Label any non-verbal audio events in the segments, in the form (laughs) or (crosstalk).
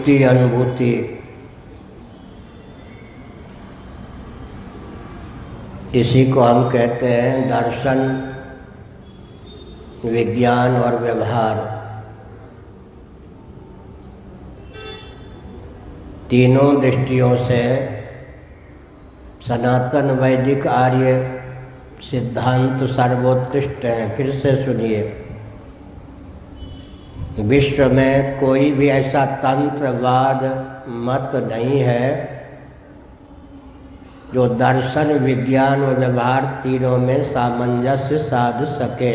युक्ति अनुभूति। इसी को हम कहते हैं दर्शन, विज्ञान और व्यवहार। तीनों दृष्टियों से सनातन वैदिक आर्य सिद्धांत सर्वोत्कृष्ट हैं। फिर से सुनिए। विश्व में कोई भी ऐसा तंत्रवाद मत नहीं है जो दर्शन, विज्ञान और व्यवहार तीनों में सामंजस्य साध सके।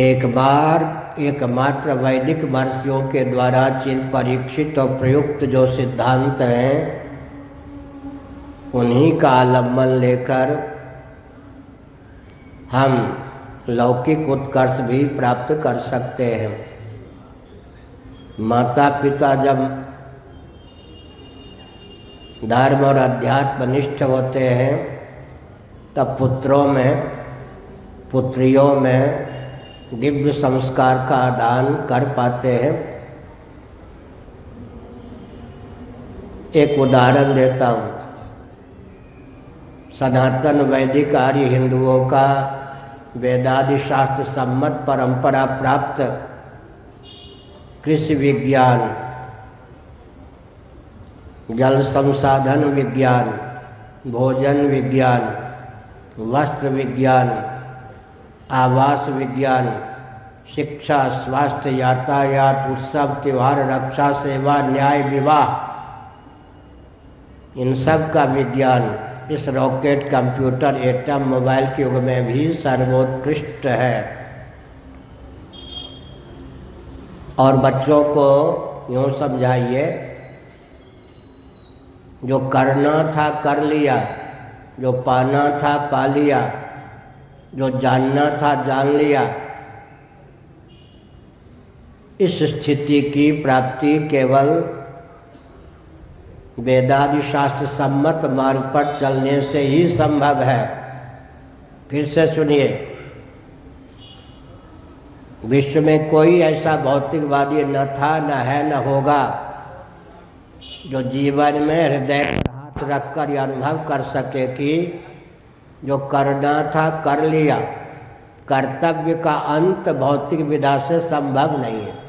एक बार एकमात्र वैदिक महर्षियों के द्वारा चिन्ह परीक्षित और प्रयुक्त जो सिद्धांत हैं, उन्हीं का आलंबन लेकर हम लौकिक उत्कर्ष भी प्राप्त कर सकते हैं। माता पिता जब धर्म और अध्यात्म निष्ठ होते हैं, तब पुत्रों में, पुत्रियों में दिव्य संस्कार का आदान कर पाते हैं। एक उदाहरण देता हूँ। सनातन वैदिक आर्य हिंदुओं का वेदादि शास्त्र सम्मत परंपरा प्राप्त कृषि विज्ञान, जल संसाधन विज्ञान, भोजन विज्ञान, वस्त्र विज्ञान, आवास विज्ञान, शिक्षा, स्वास्थ्य, यातायात, उत्सव, त्यौहार, रक्षा, सेवा, न्याय, विवाह, इन सब का विज्ञान इस रॉकेट कंप्यूटर एटम मोबाइल के युग में भी सर्वोत्कृष्ट है। और बच्चों को यूँ समझाइए, जो करना था कर लिया, जो पाना था पा लिया, जो जानना था जान लिया, इस स्थिति की प्राप्ति केवल वेदादि शास्त्र सम्मत मार्ग पर चलने से ही संभव है। फिर से सुनिए। विश्व में कोई ऐसा भौतिकवादी न था, न है, न होगा, जो जीवन में हृदय हाथ रखकर यह अनुभव कर सके कि जो करना था, कर लिया। कर्तव्य का अंत भौतिक विधा से संभव नहीं है।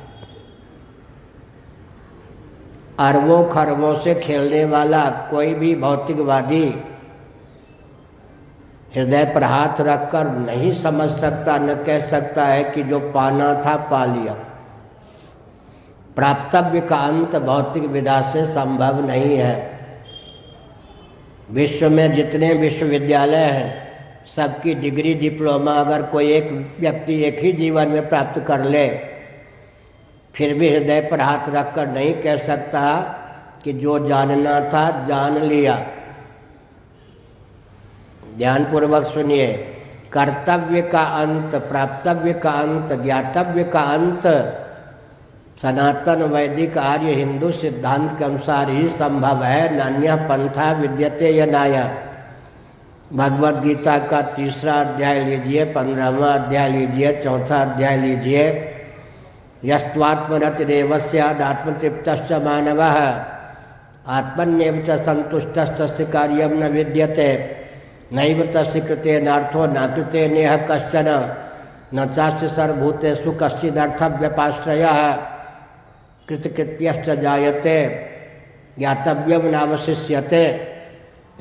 अरबों खरबों से खेलने वाला कोई भी भौतिकवादी हृदय पर हाथ रखकर नहीं समझ सकता, न कह सकता है कि जो पाना था पा लिया। प्राप्तव्य का अंत भौतिक विधा से संभव नहीं है। विश्व में जितने विश्वविद्यालय हैं, सबकी डिग्री, डिप्लोमा अगर कोई एक व्यक्ति एक ही जीवन में प्राप्त कर ले फिर भी हृदय पर हाथ रखकर नहीं कह सकता कि जो जानना था जान लिया। ध्यानपूर्वक सुनिए, कर्तव्य का अंत, प्राप्तव्य का अंत, ज्ञातव्य का अंत, सनातन वैदिक आर्य हिंदू सिद्धांत के अनुसार ही संभव है, नान्य पंथा विद्यते या नाया भगवद गीता का तीसरा अध्याय लीजिए, पंद्रहवा अध्याय लीजिए, चौथा अध्याय लीजिए। यस्वात्मरतिरेवस्यादात्मतृप्त मानव। आत्मन्यव च संतुष्ट कार्य न विद्यते। नैव तस्य कृते नार्थो न कृते नेह कश्चन। न चास्य सर्वभूतेषु कश्चिदर्थ व्यपाश्रय कृतकृत्यश्च जायते। ज्ञातव्यम नावशिष्यते।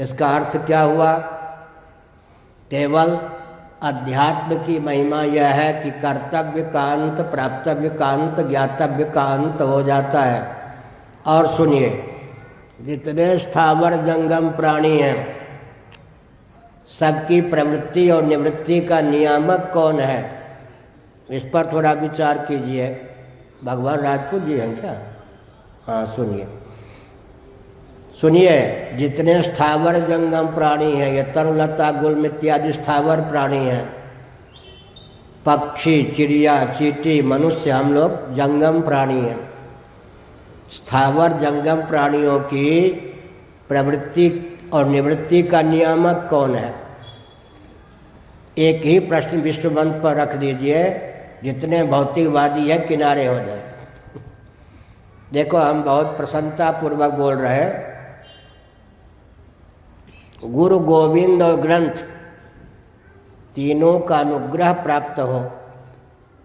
इसका अर्थ क्या हुआ? केवल अध्यात्म की महिमा यह है कि कर्तव्य कांत प्राप्तव्य का अंत ज्ञातव्य कांत हो जाता है। और सुनिए, जितने स्थावर जंगम प्राणी हैं, सबकी प्रवृत्ति और निवृत्ति का नियामक कौन है? इस पर थोड़ा विचार कीजिए। भगवान राजपूत जी हैं क्या? हाँ सुनिए। सुनिए, जितने स्थावर जंगम प्राणी हैं, ये तरुलता गुलम इत्यादि स्थावर प्राणी हैं। पक्षी, चिड़िया, चीटी, मनुष्य, हम लोग जंगम प्राणी हैं। स्थावर जंगम प्राणियों की प्रवृत्ति और निवृत्ति का नियामक कौन है? एक ही प्रश्न विश्व मंच पर रख दीजिए, जितने भौतिकवादी है, किनारे हो जाए। (laughs) देखो, हम बहुत प्रसन्नतापूर्वक बोल रहे हैं। गुरु गोविंद और ग्रंथ तीनों का अनुग्रह प्राप्त हो,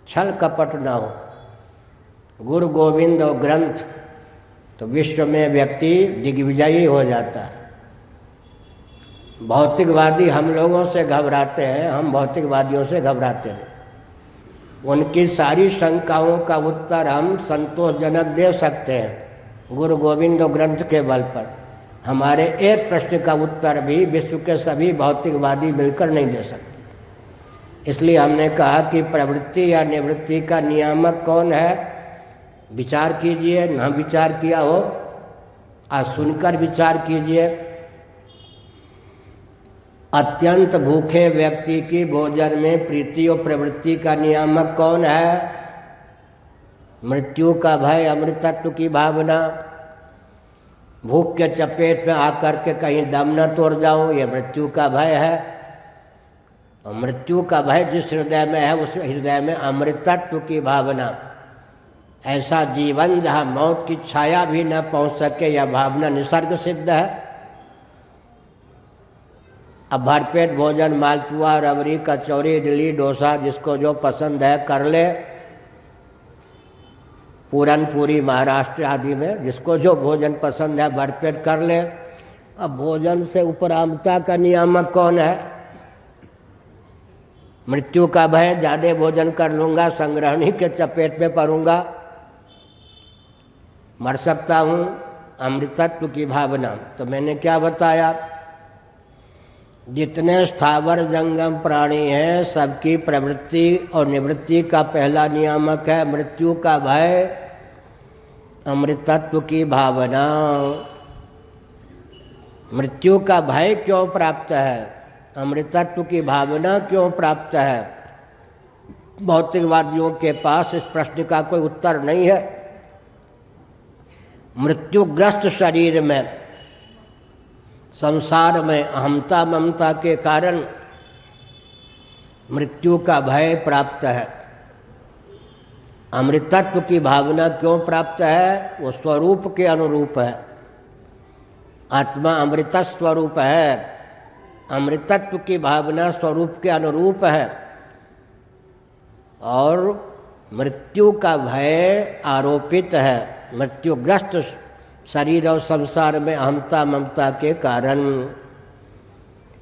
छल कपट न हो। गुरु गोविंद और ग्रंथ तो विश्व में व्यक्ति दिग्विजयी हो जाता है। भौतिकवादी हम लोगों से घबराते हैं, हम भौतिकवादियों से घबराते हैं। उनकी सारी शंकाओं का उत्तर हम संतोषजनक दे सकते हैं, गुरु गोविंद ग्रंथ के बल पर। हमारे एक प्रश्न का उत्तर भी विश्व के सभी भौतिकवादी मिलकर नहीं दे सकते। इसलिए हमने कहा कि प्रवृत्ति या निवृत्ति का नियामक कौन है? विचार कीजिए, न विचार किया हो, आज सुनकर विचार कीजिए। अत्यंत भूखे व्यक्ति की भोजन में प्रीति और प्रवृत्ति का नियामक कौन है? मृत्यु का भय, अमृतत्व की भावना। भूख के चपेट में आकर के कहीं दम न तोड़ जाऊँ, ये मृत्यु का भय है। और मृत्यु का भय जिस हृदय में है, उस हृदय में अमृतत्व की भावना। ऐसा जीवन जहाँ मौत की छाया भी न पहुँच सके, यह भावना निसर्ग सिद्ध है। अब भरपेट भोजन, मालपुआ, रबड़ी, कचौरी, इडली, डोसा, जिसको जो पसंद है, कर ले। पूरन पूरी महाराष्ट्र आदि में, जिसको जो भोजन पसंद है भरपेट कर ले। अब भोजन से उपरामता का नियामक कौन है? मृत्यु का भय, ज़्यादा भोजन कर लूँगा, संग्रहणी के चपेट में पड़ूँगा। मर सकता हूँ, अमृतत्व की भावना। तो मैंने क्या बताया? जितने स्थावर जंगम प्राणी हैं, सबकी प्रवृत्ति और निवृत्ति का पहला नियामक है, मृत्यु का भय, अमृतत्व की भावना। मृत्यु का भय क्यों प्राप्त है? अमृतत्व की भावना क्यों प्राप्त है? भौतिकवादियों के पास इस प्रश्न का कोई उत्तर नहीं है। मृत्युग्रस्त शरीर में संसार में अहमता ममता के कारण मृत्यु का भय प्राप्त है। अमृतत्व की भावना क्यों प्राप्त है? वो स्वरूप के अनुरूप है। आत्मा अमृत स्वरूप है। अमृतत्व की भावना स्वरूप के अनुरूप है। और मृत्यु का भय आरोपित है। मृत्युग्रस्त शरीर और संसार में अहमता ममता के कारण।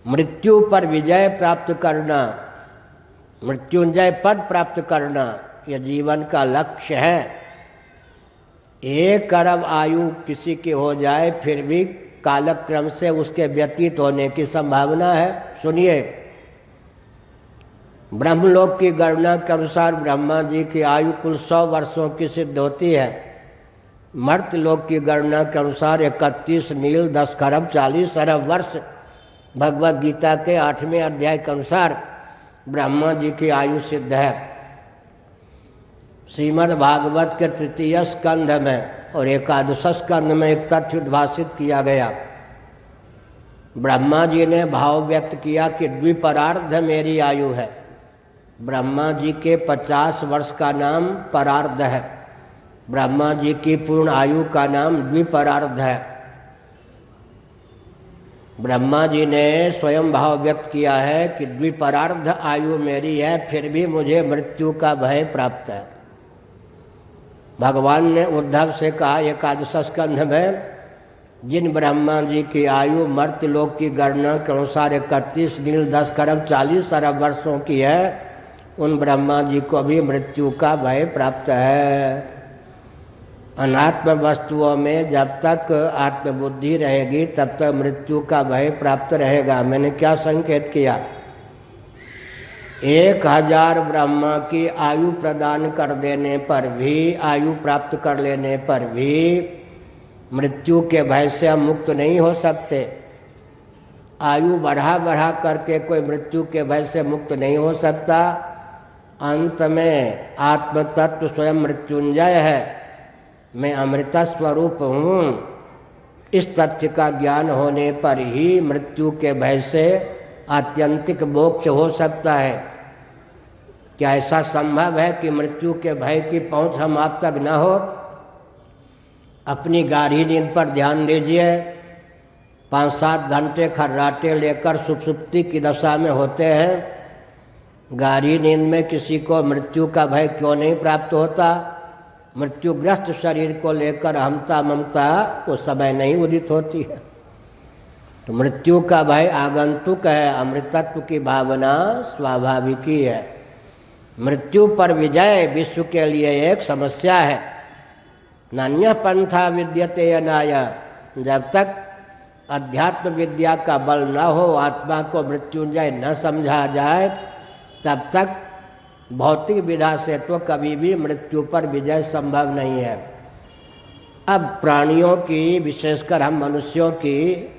मृत्यु पर विजय प्राप्त करना, मृत्युंजय पद प्राप्त करना, यह जीवन का लक्ष्य है। एक अरब आयु किसी की हो जाए, फिर भी कालक्रम से उसके व्यतीत होने की संभावना है। सुनिए। ब्रह्मलोक की गणना के अनुसार ब्रह्मा जी की आयु कुल सौ वर्षों की सिद्ध होती है। मर्त लोक की गणना के अनुसार इकतीस नील, दस खरब चालीस अरब वर्ष। भगवत गीता के आठवें अध्याय के अनुसार ब्रह्मा जी की आयु सिद्ध है। श्रीमद् भागवत के तृतीय स्कंध में और एकादश स्कंध में एक तथ्य उद्भाषित किया गया। ब्रह्मा जी ने भाव व्यक्त किया कि द्विपरार्ध मेरी आयु है। ब्रह्मा जी के पचास वर्ष का नाम परार्ध है। ब्रह्मा जी की पूर्ण आयु का नाम द्विपरार्ध है। ब्रह्मा जी ने स्वयं भाव व्यक्त किया है कि द्विपरार्ध आयु मेरी है, फिर भी मुझे मृत्यु का भय प्राप्त है। भगवान ने उद्धव से कहा, एकादश स्कंध में, जिन ब्रह्मा जी की आयु मर्त लोक की गणना के अनुसार इकतीस, नील, दस खरब चालीस अरब वर्षों की है, उन ब्रह्मा जी को भी मृत्यु का भय प्राप्त है। अनात्म वस्तुओं में जब तक आत्मबुद्धि रहेगी, तब तक मृत्यु का भय प्राप्त रहेगा। मैंने क्या संकेत किया? एक हज़ार ब्रह्मा की आयु प्रदान कर देने पर भी, आयु प्राप्त कर लेने पर भी मृत्यु के भय से हम मुक्त नहीं हो सकते। आयु बढ़ा बढ़ा करके कोई मृत्यु के भय से मुक्त नहीं हो सकता। अंत में आत्म तत्व स्वयं मृत्युंजय है। मैं अमृता स्वरूप हूँ। इस तथ्य का ज्ञान होने पर ही मृत्यु के भय से आत्यंतिक मोक्ष हो सकता है। क्या ऐसा संभव है कि मृत्यु के भय की पहुँच हम आप तक न हो? अपनी गाढ़ी नींद पर ध्यान दीजिए। पाँच सात घंटे खर्राटे लेकर सुप्सुप्ति की दशा में होते हैं। गाढ़ी नींद में किसी को मृत्यु का भय क्यों नहीं प्राप्त होता? मृत्युग्रस्त शरीर को लेकर हमता ममता वो समय नहीं उदित होती है। तो मृत्यु का भय आगंतुक है, अमृतत्व की भावना स्वाभाविक ही है। मृत्यु पर विजय विश्व के लिए एक समस्या है। नान्य पंथा विद्यते अनाय जब तक अध्यात्म विद्या का बल न हो, आत्मा को मृत्युंजय न समझा जाए, तब तक भौतिक विधा से तो कभी भी मृत्यु पर विजय संभव नहीं है। अब प्राणियों की, विशेषकर हम मनुष्यों की,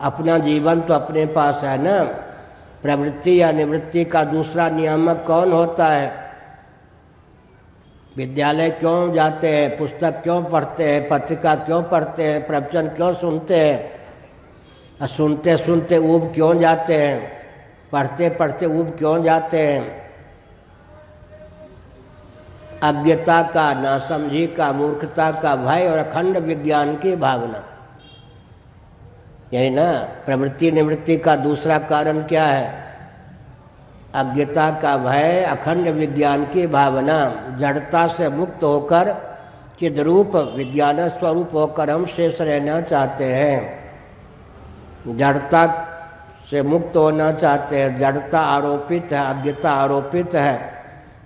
अपना जीवन तो अपने पास है ना? प्रवृत्ति या निवृत्ति का दूसरा नियामक कौन होता है? विद्यालय क्यों जाते हैं? पुस्तक क्यों पढ़ते हैं? पत्रिका क्यों पढ़ते हैं? प्रवचन क्यों सुनते हैं? सुनते सुनते ऊब क्यों जाते हैं? पढ़ते पढ़ते ऊब क्यों जाते हैं? अज्ञता का, नासमझी का, मूर्खता का भय और अखंड विज्ञान की भावना। यही ना, प्रवृत्ति निवृत्ति का दूसरा कारण क्या है? अज्ञता का भय, अखंड विज्ञान की भावना। जड़ता से मुक्त होकर चिद्रूप विज्ञान स्वरूप होकर हम शेष रहना चाहते हैं। जड़ता से मुक्त होना चाहते हैं। जड़ता आरोपित है, अज्ञता आरोपित है।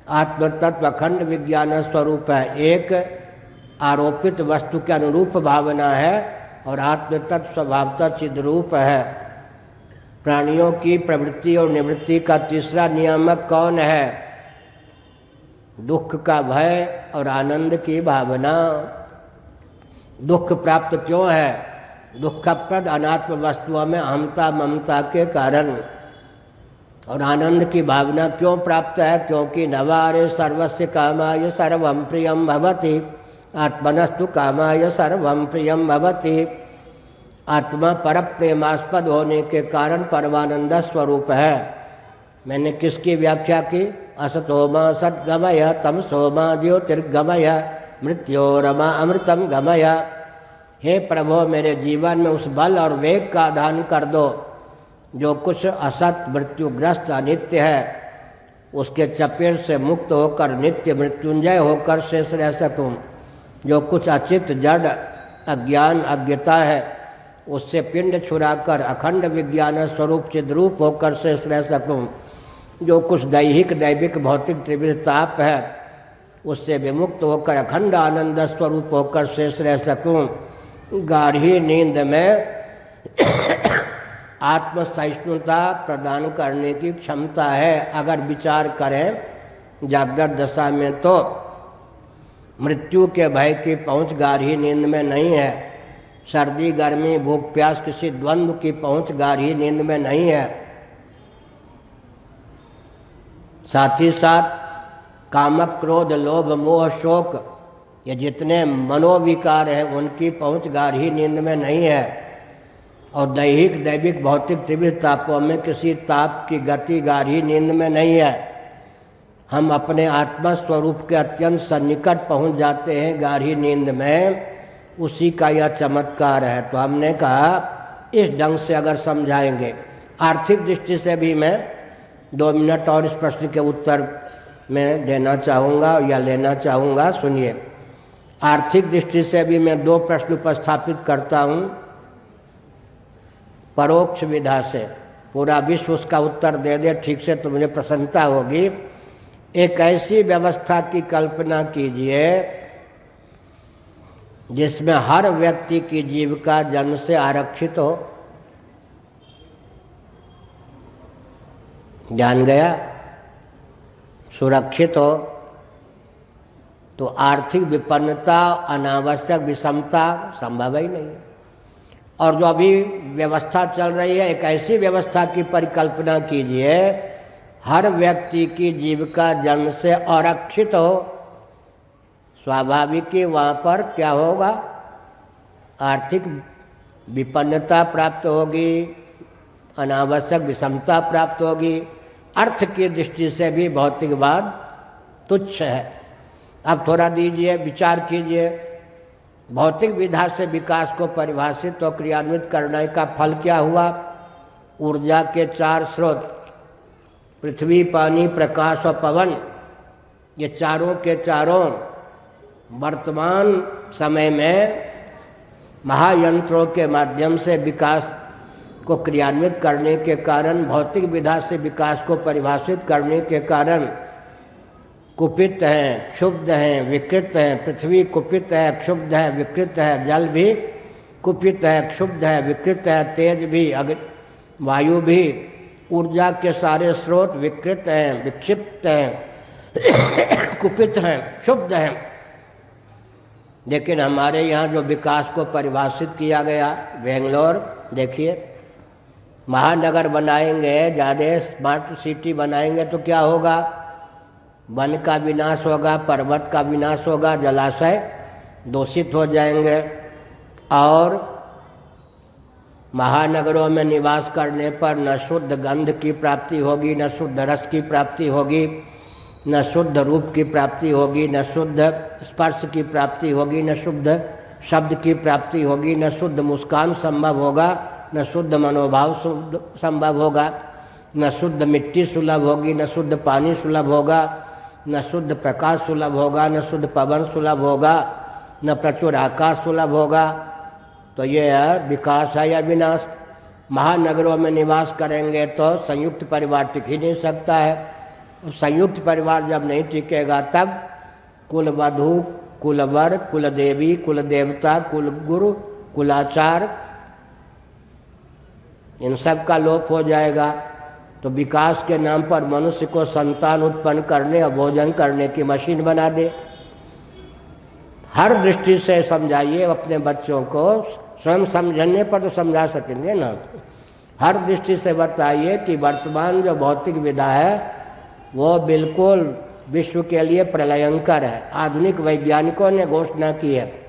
आत्म तत्व अखंड विज्ञान स्वरूप है। एक आरोपित वस्तु के अनुरूप भावना है और आत्म तत्व स्वभावता चिद्रूप है। प्राणियों की प्रवृत्ति और निवृत्ति का तीसरा नियामक कौन है? दुख का भय और आनंद की भावना। दुख प्राप्त क्यों है? दुखप्रद अनात्म वस्तुओं में अहमता ममता के कारण। और आनंद की भावना क्यों प्राप्त है? क्योंकि नवारे सर्वस्य कामाय सर्वम प्रियम भवती। आत्मनस्तु कामाय सर्वम प्रियम भवती। आत्मा पर प्रेमास्पद होने के कारण परमानंद स्वरूप है। मैंने किसकी व्याख्या की? असतोमा सद्गमय तम सोमा ज्योतिर्गमय मृत्योरमा अमृतम गमय। हे प्रभो, मेरे जीवन में उस बल और वेग का दान कर दो। जो कुछ असत मृत्युग्रस्त अनित्य है, उसके चपेट से मुक्त होकर नित्य मृत्युंजय होकर शेष रह सकूँ। जो कुछ अचित जड़ अज्ञान अज्ञता है, उससे पिंड छुड़ाकर अखंड विज्ञान स्वरूप चिद्रूप होकर शेष रह सकूँ। जो कुछ दैहिक दैविक भौतिक त्रिविध ताप है, उससे विमुक्त होकर अखंड आनंद स्वरूप होकर शेष रह सकूँ। गाढ़ी नींद में आत्म सहिष्णुता प्रदान करने की क्षमता है, अगर विचार करें, जागृत दशा में तो। मृत्यु के भय की पहुँच गाढ़ी नींद में नहीं है। सर्दी, गर्मी, भूख, प्यास, किसी द्वंद्व की पहुँच गाढ़ी नींद में नहीं है। साथ ही साथ, कामक, क्रोध, लोभ, मोह, शोक, ये जितने मनोविकार हैं, उनकी पहुँच गाढ़ी नींद में नहीं है। और दैहिक, दैविक, भौतिक तीव्र तापों में किसी ताप की गति, गाढ़ी नींद में नहीं है। हम अपने आत्मा स्वरूप के अत्यंत सन्निकट पहुँच जाते हैं गाढ़ी नींद में। उसी का यह चमत्कार है। तो हमने कहा, इस ढंग से अगर समझाएँगे। आर्थिक दृष्टि से भी मैं दो मिनट और इस प्रश्न के उत्तर में देना चाहूँगा या लेना चाहूँगा। सुनिए, आर्थिक दृष्टि से भी मैं दो प्रश्न उपस्थापित करता हूँ। परोक्ष विधा से। पूरा विश्व उसका उत्तर दे दे, ठीक से तो मुझे प्रसन्नता होगी। एक ऐसी व्यवस्था की कल्पना कीजिए, जिसमें हर व्यक्ति की जीविका जन्म से आरक्षित हो। जान गया? सुरक्षित हो। तो आर्थिक विपन्नता, अनावश्यक विषमता संभव ही नहीं। और जो अभी व्यवस्था चल रही है, एक ऐसी व्यवस्था की परिकल्पना कीजिए, हर व्यक्ति की जीविका जन्म से आरक्षित हो। स्वाभाविक ही वहाँ पर क्या होगा? आर्थिक विपन्नता प्राप्त होगी, अनावश्यक विषमता प्राप्त होगी। अर्थ की दृष्टि से भी भौतिकवाद तुच्छ है। अब थोड़ा दीजिए, विचार कीजिए। भौतिक विधा से विकास को परिभाषित और क्रियान्वित करने का फल क्या हुआ? ऊर्जा के चार स्रोत, पृथ्वी, पानी, प्रकाश और पवन, ये चारों के चारों वर्तमान समय में महायंत्रों के माध्यम से विकास को क्रियान्वित करने के कारण, भौतिक विधा से विकास को परिभाषित करने के कारण कुपित हैं, क्षुब्ध हैं, विकृत हैं, पृथ्वी कुपित है, क्षुब्ध है, विकृत है, जल भी कुपित है, क्षुब्ध है, विकृत है, तेज भी अग्नि वायु भी, ऊर्जा के सारे स्रोत विकृत हैं, विक्षिप्त हैं, (coughs) कुपित हैं, क्षुब्ध हैं। लेकिन हमारे यहाँ जो विकास को परिभाषित किया गया, बेंगलोर, देखिए, महानगर बनाएँगे ज़्यादा स्मार्ट सिटी बनाएँगे तो क्या होगा? वन का विनाश होगा, पर्वत का विनाश होगा, जलाशय दूषित हो जाएँगे। और महानगरों में निवास करने पर न शुद्ध गंध की प्राप्ति होगी, न शुद्ध रस की प्राप्ति होगी, न शुद्ध रूप की प्राप्ति होगी, न शुद्ध स्पर्श की प्राप्ति होगी, न शुद्ध शब्द की प्राप्ति होगी, न शुद्ध मुस्कान संभव होगा, न शुद्ध मनोभाव संभव होगा, न शुद्ध मिट्टी सुलभ होगी, न शुद्ध पानी सुलभ होगा न शुद्ध प्रकाश सुलभ होगा, न शुद्ध पवन सुलभ होगा, न प्रचुर आकाश सुलभ होगा। तो ये है विकास है या विनाश। महानगरों में निवास करेंगे तो संयुक्त परिवार टिक ही नहीं सकता है। संयुक्त परिवार जब नहीं टिकेगा तब कुल वधु कुलवर कुल देवी कुल देवता कुल गुरु कुलाचार, इन सब का लोप हो जाएगा। तो विकास के नाम पर मनुष्य को संतान उत्पन्न करने और भोजन करने की मशीन बना दे। हर दृष्टि से समझाइए, अपने बच्चों को स्वयं समझने पर तो समझा सकेंगे ना। हर दृष्टि से बताइए कि वर्तमान जो भौतिक विधा है, वो बिल्कुल विश्व के लिए प्रलयंकर है। आधुनिक वैज्ञानिकों ने घोषणा की है।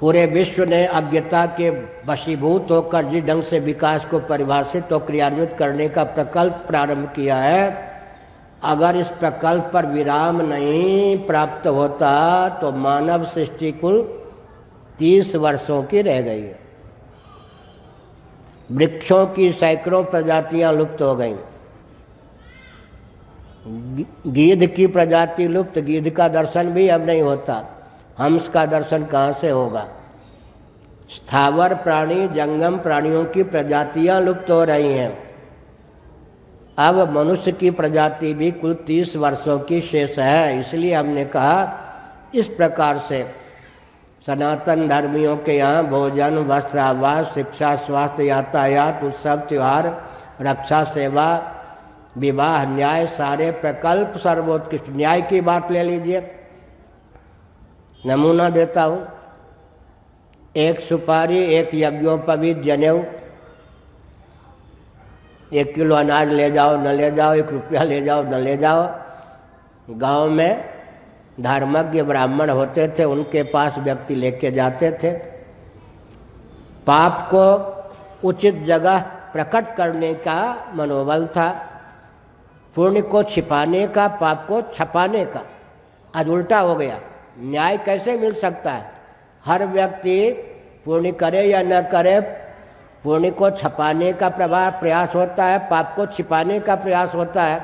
पूरे विश्व ने अज्ञता के वशीभूत होकर जिस ढंग से विकास को परिभाषित और क्रियान्वित करने का प्रकल्प प्रारंभ किया है, अगर इस प्रकल्प पर विराम नहीं प्राप्त होता तो मानव सृष्टि कुल तीस वर्षों की रह गई है। वृक्षों की सैकड़ों प्रजातियाँ लुप्त हो गईं। गीध की प्रजाति लुप्त, गीध का दर्शन भी अब नहीं होता। हंस का दर्शन कहाँ से होगा? स्थावर प्राणी, जंगम प्राणियों की प्रजातियाँ लुप्त हो रही हैं। अब मनुष्य की प्रजाति भी कुल तीस वर्षों की शेष है, इसलिए हमने कहा इस प्रकार से सनातन धर्मियों के यहाँ भोजन वस्त्र आवास शिक्षा, स्वास्थ्य, यातायात, उत्सव, त्यौहार, रक्षा, सेवा, विवाह, न्याय, सारे प्रकल्प सर्वोत्कृष्ट। न्याय की बात ले लीजिए। नमूना देता हूँ। एक सुपारी, एक यज्ञोपवीत जनेऊ। एक किलो अनाज ले जाओ, न ले जाओ, एक रुपया ले जाओ, न ले जाओ। गाँव में धर्मज्ञ ब्राह्मण होते थे, उनके पास व्यक्ति लेके जाते थे। पाप को उचित जगह प्रकट करने का मनोबल था, पुण्य को छिपाने का, पाप को छपाने का। आज उल्टा हो गया। न्याय कैसे मिल सकता है? हर व्यक्ति पुण्य करे या न करे, पुण्य को छपाने का प्रभाव प्रयास होता है, पाप को छिपाने का प्रयास होता है।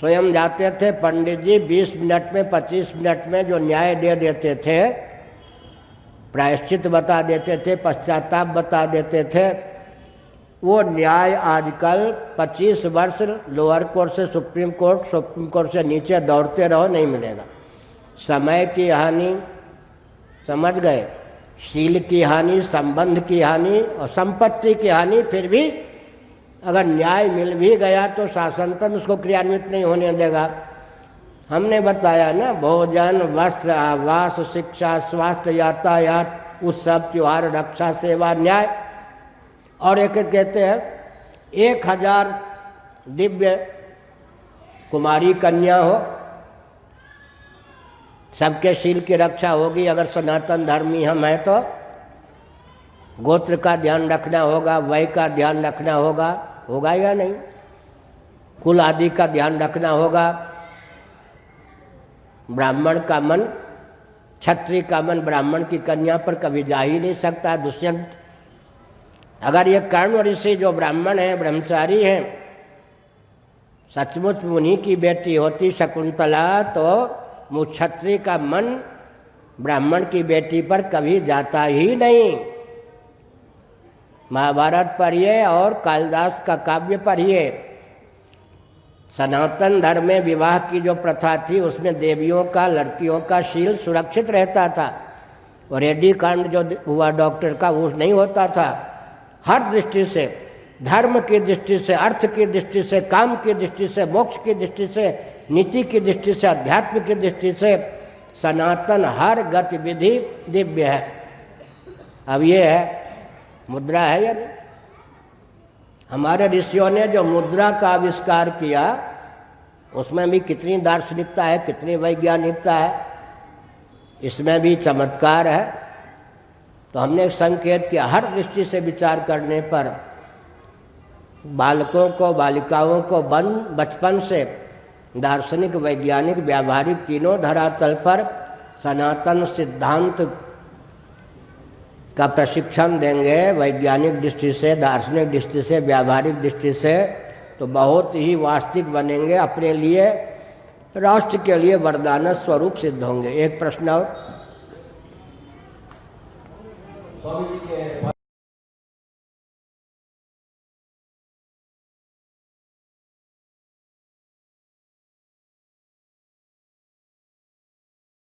स्वयं जाते थे पंडित जी 20 मिनट में 25 मिनट में जो न्याय दे देते थे, प्रायश्चित बता देते थे, पश्चाताप बता देते थे, वो न्याय आजकल 25 वर्ष लोअर कोर्ट से सुप्रीम कोर्ट सुप्रीम कोर्ट से नीचे दौड़ते रहो, नहीं मिलेगा। समय की हानि, समझ गए। शील की हानि, संबंध की हानि और संपत्ति की हानि फिर भी अगर न्याय मिल भी गया तो शासनतन उसको क्रियान्वित नहीं होने देगा। हमने बताया ना, भोजन, वस्त्र, आवास, शिक्षा, स्वास्थ्य, यातायात, उत्सव, त्यौहार, रक्षा, सेवा, न्याय। और एक कहते हैं, एक हज़ार दिव्य कुमारी कन्या हो सबके शील की रक्षा होगी। अगर सनातन धर्मी हम हैं तो गोत्र का ध्यान रखना होगा वय का ध्यान रखना होगा। होगा या नहीं? कुल आदि का ध्यान रखना होगा। ब्राह्मण का मन, क्षत्रिय का मन ब्राह्मण की कन्या पर कभी जा ही नहीं सकता, दुष्यंत। अगर ये कर्ण ऋषि जो ब्राह्मण है, ब्रह्मचारी हैं, सचमुच मुनि की बेटी होती शकुंतला तो मुक्षत्रिय का मन ब्राह्मण की बेटी पर कभी जाता ही नहीं। महाभारत पढ़िए और कालिदास का काव्य पढ़िए। सनातन धर्म में विवाह की जो प्रथा थी, उसमें देवियों का, लड़कियों का शील सुरक्षित रहता था। और रेडी कांड जो हुआ डॉक्टर का, वो नहीं होता था। हर दृष्टि से, धर्म की दृष्टि से, अर्थ की दृष्टि से, काम की दृष्टि से, मोक्ष की दृष्टि से नीति की दृष्टि से, अध्यात्म की दृष्टि से सनातन हर गतिविधि दिव्य है। अब ये है, मुद्रा है या नहीं? हमारे ऋषियों ने जो मुद्रा का आविष्कार किया, उसमें भी कितनी दार्शनिकता है, कितनी वैज्ञानिकता है, इसमें भी चमत्कार है। तो हमने संकेत किया, हर दृष्टि से विचार करने पर बालकों को, बालिकाओं को बन, बचपन से दार्शनिक, वैज्ञानिक, व्यावहारिक तीनों धरातल पर सनातन सिद्धांत का प्रशिक्षण देंगे। वैज्ञानिक दृष्टि से, दार्शनिक दृष्टि से, व्यावहारिक दृष्टि से तो बहुत ही वास्तविक बनेंगे अपने लिए। राष्ट्र के लिए वरदान स्वरूप सिद्ध होंगे। एक प्रश्न और।